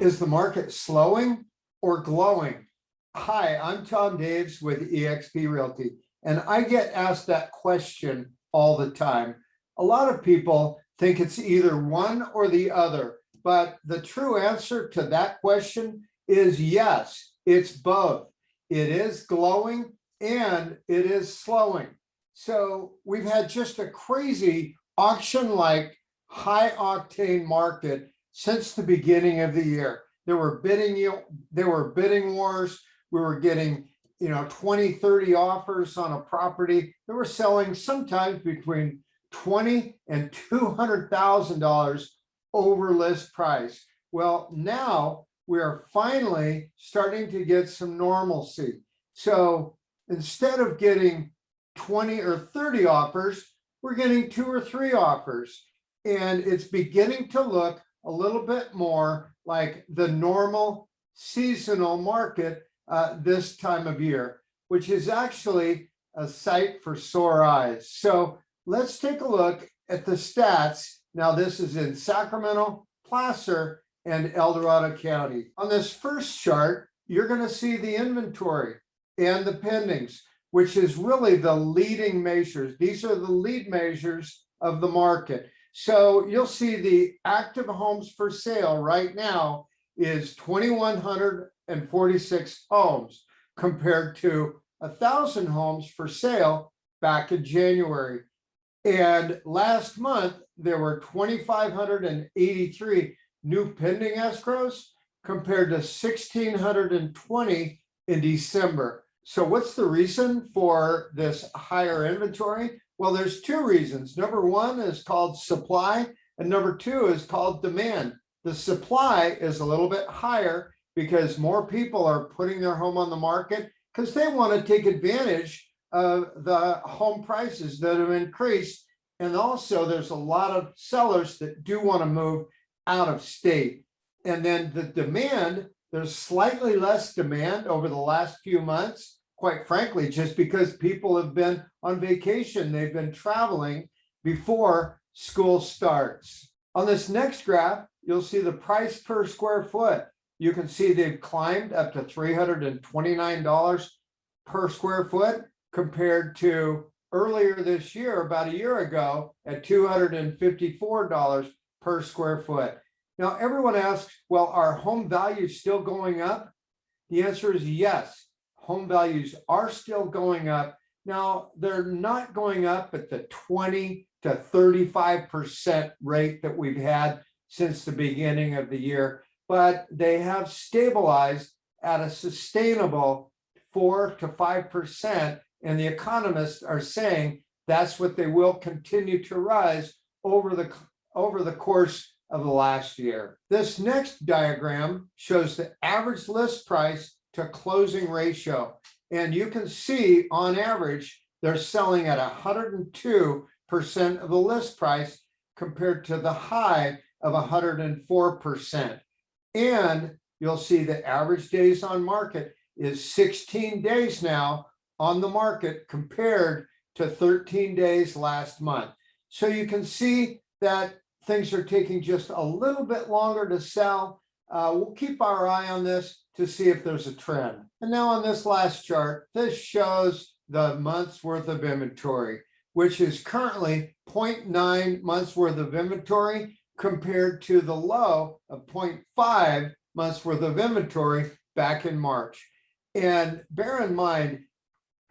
Is the market slowing or glowing? Hi, I'm Tom Daves with eXp Realty, and I get asked that question all the time. A lot of people think it's either one or the other, but the true answer to that question is yes, it's both. It is glowing and it is slowing. So we've had just a crazy auction-like high octane market since the beginning of the year. There were bidding, there were bidding wars. We were getting, you know, 20, 30 offers on a property that were selling sometimes between 20 and $200,000 over list price. Well, now we are finally starting to get some normalcy. So instead of getting 20 or 30 offers, we're getting two or three offers. And it's beginning to look a little bit more like the normal seasonal market uh, this time of year, which is actually a sight for sore eyes. So let's take a look at the stats. Now this is in Sacramento, Placer, and El Dorado County. On this first chart, you're going to see the inventory and the pendings, which is really the leading measures. These are the lead measures of the market. So you'll see the active homes for sale right now is 2,146 homes compared to a thousand homes for sale back in January. And last month, there were 2,583 new pending escrows compared to 1,620 in December. So what's the reason for this higher inventory? Well, there's two reasons. Number one is called supply, and number two is called demand. The supply is a little bit higher because more people are putting their home on the market because they want to take advantage of the home prices that have increased. And also there's a lot of sellers that do want to move out of state. And then the demand, there's slightly less demand over the last few months quite frankly, just because people have been on vacation, they've been traveling before school starts. On this next graph, you'll see the price per square foot. You can see they've climbed up to $329 per square foot compared to earlier this year, about a year ago, at $254 per square foot. Now, everyone asks, well, are home values still going up? The answer is yes home values are still going up. Now, they're not going up at the 20 to 35% rate that we've had since the beginning of the year, but they have stabilized at a sustainable four to 5%. And the economists are saying that's what they will continue to rise over the, over the course of the last year. This next diagram shows the average list price to closing ratio. And you can see on average, they're selling at 102% of the list price compared to the high of 104%. And you'll see the average days on market is 16 days now on the market compared to 13 days last month. So you can see that things are taking just a little bit longer to sell. Uh, we'll keep our eye on this to see if there's a trend. And now on this last chart, this shows the month's worth of inventory, which is currently 0.9 months worth of inventory compared to the low of 0.5 months worth of inventory back in March. And bear in mind,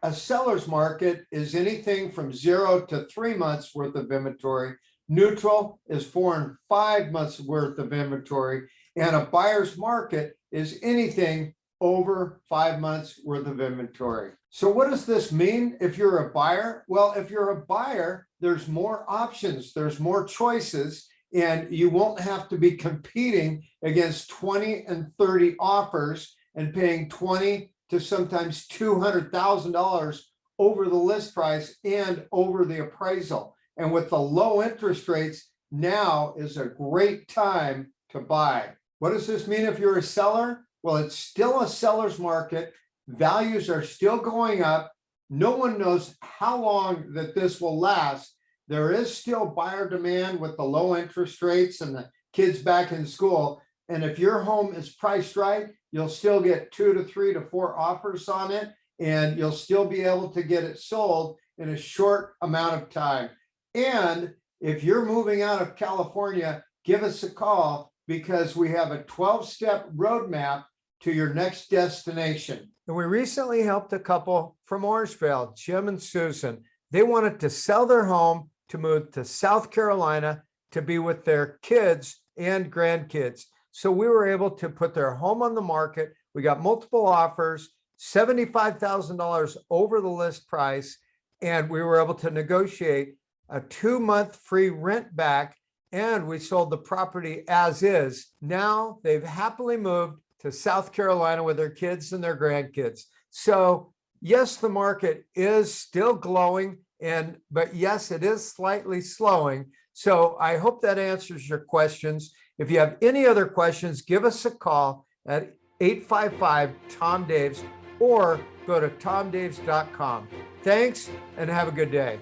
a seller's market is anything from zero to three months worth of inventory. Neutral is four and five months worth of inventory. And a buyer's market is anything over five months worth of inventory. So what does this mean if you're a buyer? Well, if you're a buyer, there's more options, there's more choices, and you won't have to be competing against 20 and 30 offers and paying 20 to sometimes $200,000 over the list price and over the appraisal. And with the low interest rates, now is a great time to buy. What does this mean if you're a seller? Well, it's still a seller's market. Values are still going up. No one knows how long that this will last. There is still buyer demand with the low interest rates and the kids back in school, And if your home is priced right, you'll still get two to three to four offers on it. And you'll still be able to get it sold in a short amount of time. And if you're moving out of California, give us a call because we have a 12-step roadmap to your next destination. And we recently helped a couple from Orangevale, Jim and Susan. They wanted to sell their home to move to South Carolina to be with their kids and grandkids. So we were able to put their home on the market. We got multiple offers, $75,000 over the list price. And we were able to negotiate a two-month free rent back and we sold the property as is. Now they've happily moved to South Carolina with their kids and their grandkids. So yes, the market is still glowing and, but yes, it is slightly slowing. So I hope that answers your questions. If you have any other questions, give us a call at 855-TOM-DAVES or go to tomdaves.com. Thanks and have a good day.